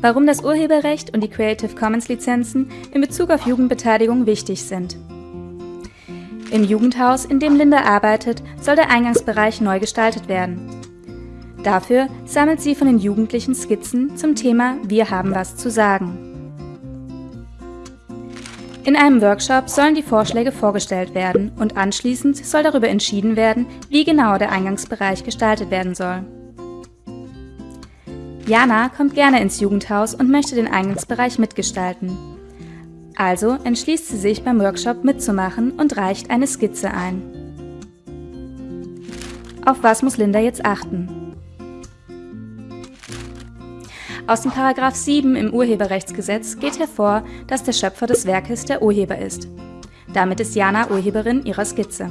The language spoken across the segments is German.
Warum das Urheberrecht und die Creative Commons Lizenzen in Bezug auf Jugendbeteiligung wichtig sind. Im Jugendhaus, in dem Linda arbeitet, soll der Eingangsbereich neu gestaltet werden. Dafür sammelt sie von den Jugendlichen Skizzen zum Thema Wir haben was zu sagen. In einem Workshop sollen die Vorschläge vorgestellt werden und anschließend soll darüber entschieden werden, wie genau der Eingangsbereich gestaltet werden soll. Jana kommt gerne ins Jugendhaus und möchte den Eingangsbereich mitgestalten. Also entschließt sie sich beim Workshop mitzumachen und reicht eine Skizze ein. Auf was muss Linda jetzt achten? Aus dem Paragraph 7 im Urheberrechtsgesetz geht hervor, dass der Schöpfer des Werkes der Urheber ist. Damit ist Jana Urheberin ihrer Skizze.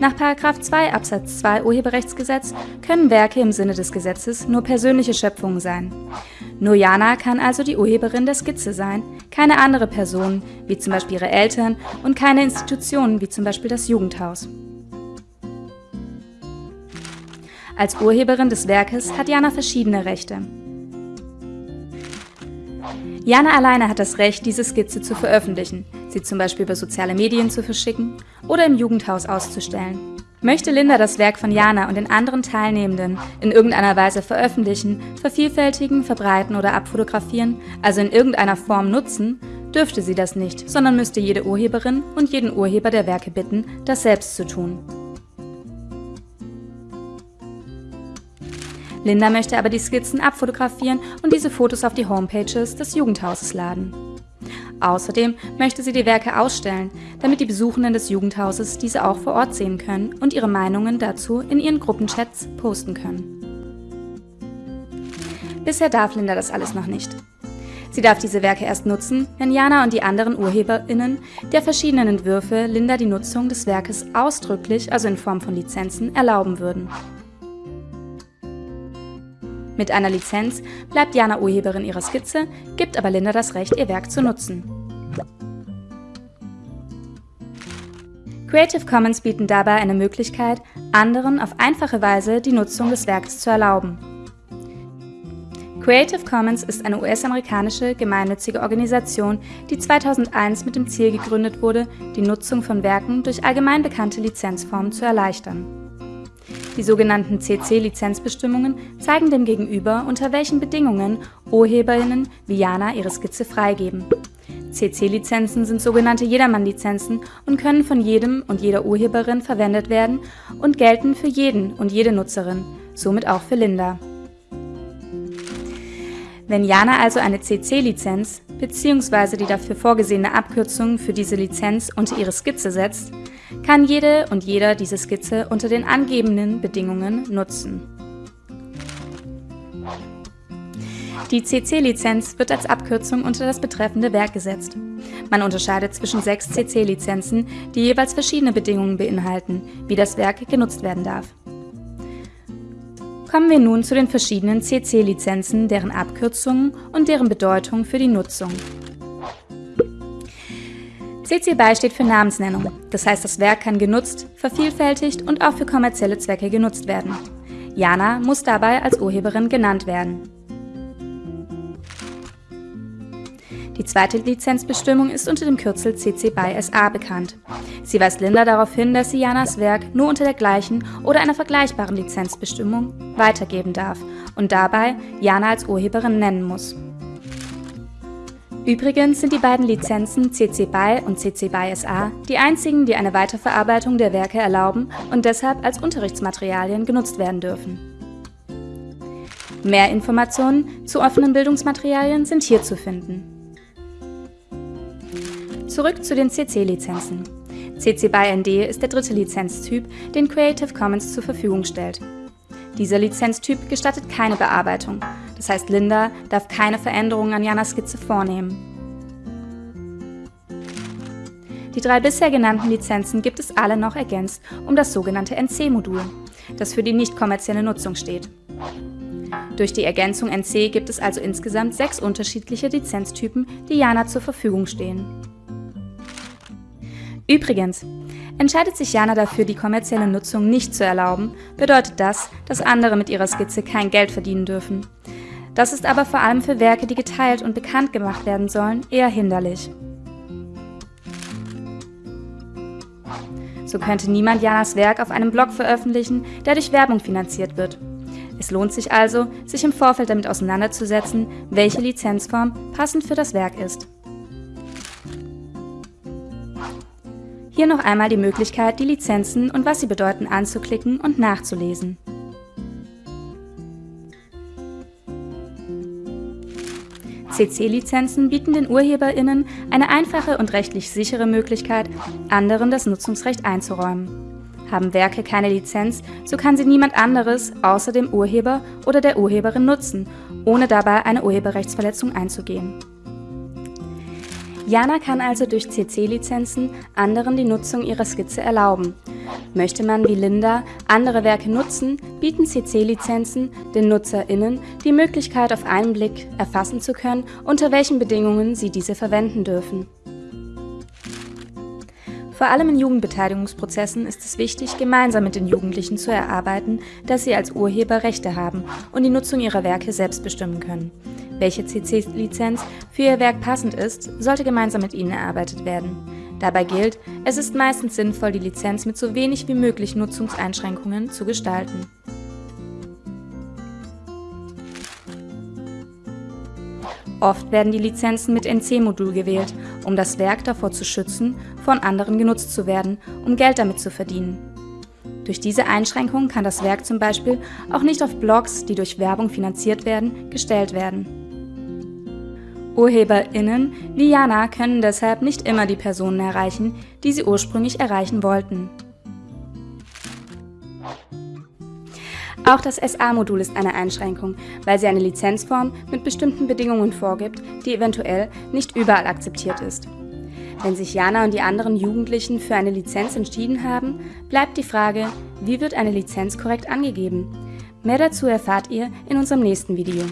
Nach 2 Absatz 2 Urheberrechtsgesetz können Werke im Sinne des Gesetzes nur persönliche Schöpfungen sein. Nur Jana kann also die Urheberin der Skizze sein, keine andere Person, wie zum Beispiel ihre Eltern, und keine Institution, wie zum Beispiel das Jugendhaus. Als Urheberin des Werkes hat Jana verschiedene Rechte. Jana alleine hat das Recht, diese Skizze zu veröffentlichen, sie zum Beispiel über soziale Medien zu verschicken oder im Jugendhaus auszustellen. Möchte Linda das Werk von Jana und den anderen Teilnehmenden in irgendeiner Weise veröffentlichen, vervielfältigen, verbreiten oder abfotografieren, also in irgendeiner Form nutzen, dürfte sie das nicht, sondern müsste jede Urheberin und jeden Urheber der Werke bitten, das selbst zu tun. Linda möchte aber die Skizzen abfotografieren und diese Fotos auf die Homepages des Jugendhauses laden. Außerdem möchte sie die Werke ausstellen, damit die Besuchenden des Jugendhauses diese auch vor Ort sehen können und ihre Meinungen dazu in ihren Gruppenchats posten können. Bisher darf Linda das alles noch nicht. Sie darf diese Werke erst nutzen, wenn Jana und die anderen UrheberInnen der verschiedenen Entwürfe Linda die Nutzung des Werkes ausdrücklich, also in Form von Lizenzen, erlauben würden. Mit einer Lizenz bleibt Jana Urheberin ihrer Skizze, gibt aber Linda das Recht, ihr Werk zu nutzen. Creative Commons bieten dabei eine Möglichkeit, anderen auf einfache Weise die Nutzung des Werkes zu erlauben. Creative Commons ist eine US-amerikanische gemeinnützige Organisation, die 2001 mit dem Ziel gegründet wurde, die Nutzung von Werken durch allgemein bekannte Lizenzformen zu erleichtern. Die sogenannten CC-Lizenzbestimmungen zeigen dem Gegenüber, unter welchen Bedingungen UrheberInnen wie Jana ihre Skizze freigeben. CC-Lizenzen sind sogenannte Jedermann-Lizenzen und können von jedem und jeder Urheberin verwendet werden und gelten für jeden und jede Nutzerin, somit auch für Linda. Wenn Jana also eine CC-Lizenz bzw. die dafür vorgesehene Abkürzung für diese Lizenz unter ihre Skizze setzt, kann jede und jeder diese Skizze unter den angegebenen Bedingungen nutzen. Die CC-Lizenz wird als Abkürzung unter das betreffende Werk gesetzt. Man unterscheidet zwischen sechs CC-Lizenzen, die jeweils verschiedene Bedingungen beinhalten, wie das Werk genutzt werden darf. Kommen wir nun zu den verschiedenen CC-Lizenzen, deren Abkürzungen und deren Bedeutung für die Nutzung. CC BY steht für Namensnennung, das heißt das Werk kann genutzt, vervielfältigt und auch für kommerzielle Zwecke genutzt werden. Jana muss dabei als Urheberin genannt werden. Die zweite Lizenzbestimmung ist unter dem Kürzel CC BY SA bekannt. Sie weist Linda darauf hin, dass sie Janas Werk nur unter der gleichen oder einer vergleichbaren Lizenzbestimmung weitergeben darf und dabei Jana als Urheberin nennen muss. Übrigens sind die beiden Lizenzen CC BY und CC BY SA die einzigen, die eine Weiterverarbeitung der Werke erlauben und deshalb als Unterrichtsmaterialien genutzt werden dürfen. Mehr Informationen zu offenen Bildungsmaterialien sind hier zu finden. Zurück zu den CC-Lizenzen. CC BY ND ist der dritte Lizenztyp, den Creative Commons zur Verfügung stellt. Dieser Lizenztyp gestattet keine Bearbeitung, das heißt Linda darf keine Veränderungen an Janas Skizze vornehmen. Die drei bisher genannten Lizenzen gibt es alle noch ergänzt um das sogenannte NC-Modul, das für die nicht kommerzielle Nutzung steht. Durch die Ergänzung NC gibt es also insgesamt sechs unterschiedliche Lizenztypen, die Jana zur Verfügung stehen. Übrigens, Entscheidet sich Jana dafür, die kommerzielle Nutzung nicht zu erlauben, bedeutet das, dass andere mit ihrer Skizze kein Geld verdienen dürfen. Das ist aber vor allem für Werke, die geteilt und bekannt gemacht werden sollen, eher hinderlich. So könnte niemand Janas Werk auf einem Blog veröffentlichen, der durch Werbung finanziert wird. Es lohnt sich also, sich im Vorfeld damit auseinanderzusetzen, welche Lizenzform passend für das Werk ist. Hier noch einmal die Möglichkeit, die Lizenzen und was sie bedeuten anzuklicken und nachzulesen. CC-Lizenzen bieten den UrheberInnen eine einfache und rechtlich sichere Möglichkeit, anderen das Nutzungsrecht einzuräumen. Haben Werke keine Lizenz, so kann sie niemand anderes außer dem Urheber oder der Urheberin nutzen, ohne dabei eine Urheberrechtsverletzung einzugehen. Jana kann also durch CC-Lizenzen anderen die Nutzung ihrer Skizze erlauben. Möchte man wie Linda andere Werke nutzen, bieten CC-Lizenzen den NutzerInnen die Möglichkeit, auf einen Blick erfassen zu können, unter welchen Bedingungen sie diese verwenden dürfen. Vor allem in Jugendbeteiligungsprozessen ist es wichtig, gemeinsam mit den Jugendlichen zu erarbeiten, dass sie als Urheber Rechte haben und die Nutzung ihrer Werke selbst bestimmen können. Welche CC-Lizenz für ihr Werk passend ist, sollte gemeinsam mit ihnen erarbeitet werden. Dabei gilt, es ist meistens sinnvoll, die Lizenz mit so wenig wie möglich Nutzungseinschränkungen zu gestalten. Oft werden die Lizenzen mit NC-Modul gewählt, um das Werk davor zu schützen, von anderen genutzt zu werden, um Geld damit zu verdienen. Durch diese Einschränkung kann das Werk zum Beispiel auch nicht auf Blogs, die durch Werbung finanziert werden, gestellt werden. UrheberInnen wie Jana können deshalb nicht immer die Personen erreichen, die sie ursprünglich erreichen wollten. Auch das SA-Modul ist eine Einschränkung, weil sie eine Lizenzform mit bestimmten Bedingungen vorgibt, die eventuell nicht überall akzeptiert ist. Wenn sich Jana und die anderen Jugendlichen für eine Lizenz entschieden haben, bleibt die Frage, wie wird eine Lizenz korrekt angegeben? Mehr dazu erfahrt ihr in unserem nächsten Video.